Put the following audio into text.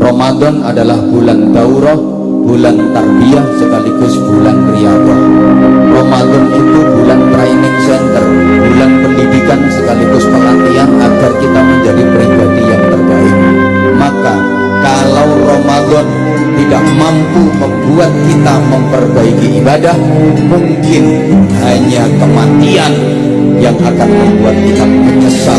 Ramadan adalah bulan daurah bulan tarbiyah sekaligus bulan riyadhah Ramadan itu bulan training center bulan pendidikan sekaligus pelatihan agar kita menjadi pribadi yang terbaik. Maka kalau Ramadan tidak mampu membuat kita memperbaiki ibadah mungkin hanya kematian yang akan membuat kita menyesal.